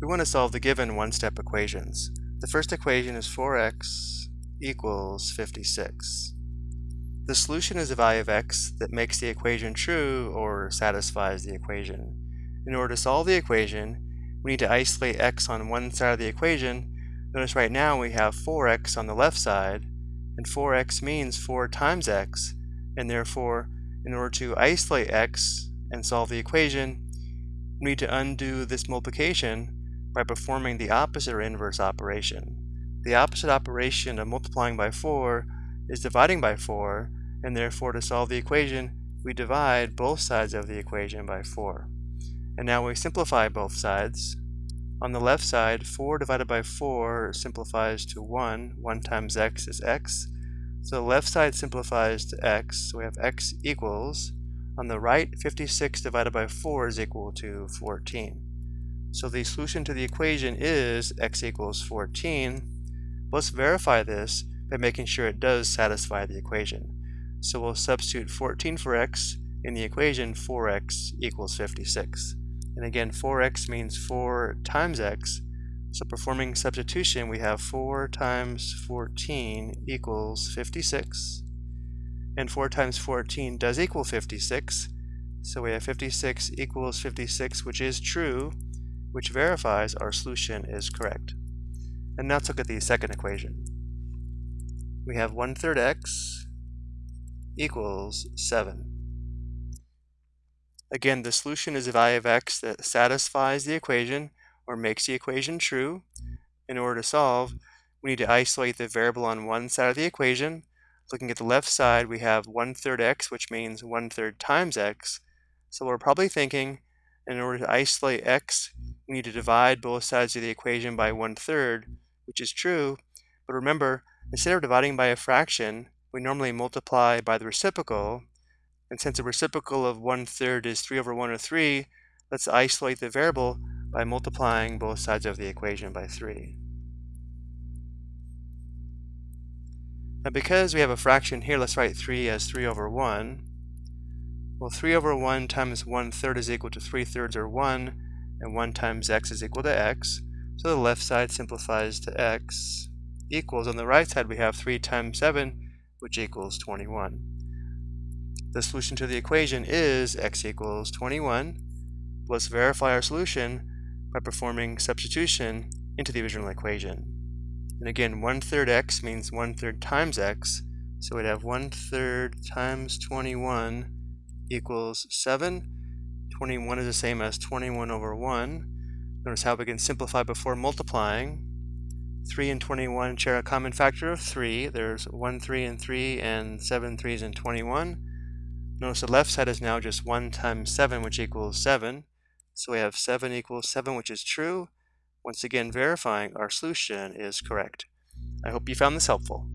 We want to solve the given one-step equations. The first equation is 4x equals 56. The solution is a value of x that makes the equation true or satisfies the equation. In order to solve the equation, we need to isolate x on one side of the equation. Notice right now we have 4x on the left side, and 4x means 4 times x, and therefore, in order to isolate x and solve the equation, we need to undo this multiplication by performing the opposite or inverse operation. The opposite operation of multiplying by 4 is dividing by 4, and therefore to solve the equation, we divide both sides of the equation by 4. And now we simplify both sides. On the left side, 4 divided by 4 simplifies to 1. 1 times x is x. So the left side simplifies to x, so we have x equals. On the right, 56 divided by 4 is equal to 14. So the solution to the equation is x equals 14. Let's verify this by making sure it does satisfy the equation. So we'll substitute 14 for x in the equation 4x equals 56. And again, 4x means 4 times x. So performing substitution, we have 4 times 14 equals 56. And 4 times 14 does equal 56. So we have 56 equals 56, which is true which verifies our solution is correct. And now let's look at the second equation. We have 1 third x equals 7. Again, the solution is a value of x that satisfies the equation or makes the equation true. In order to solve, we need to isolate the variable on one side of the equation. Looking at the left side, we have 1 third x, which means 1 third times x. So we're probably thinking in order to isolate x, we need to divide both sides of the equation by one third, which is true. But remember, instead of dividing by a fraction, we normally multiply by the reciprocal. And since the reciprocal of one third is 3 over 1 or 3, let's isolate the variable by multiplying both sides of the equation by 3. Now because we have a fraction here, let's write 3 as 3 over 1. Well, 3 over 1 times 1 third is equal to 3 thirds or 1, and 1 times x is equal to x. So the left side simplifies to x equals, on the right side we have 3 times 7, which equals 21. The solution to the equation is x equals 21. Let's verify our solution by performing substitution into the original equation. And again, 1 third x means 1 third times x, so we'd have 1 third times 21 equals 7. 21 is the same as 21 over 1. Notice how we can simplify before multiplying. 3 and 21 share a common factor of 3. There's 1 3 and 3 and 7 3s and 21. Notice the left side is now just 1 times 7, which equals 7. So we have 7 equals 7, which is true. Once again, verifying our solution is correct. I hope you found this helpful.